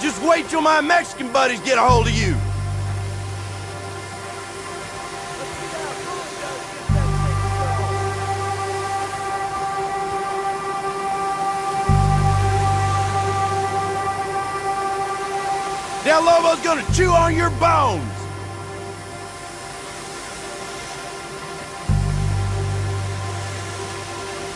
Just wait till my Mexican buddies get a hold of you. Del Lobo's gonna chew on your bones.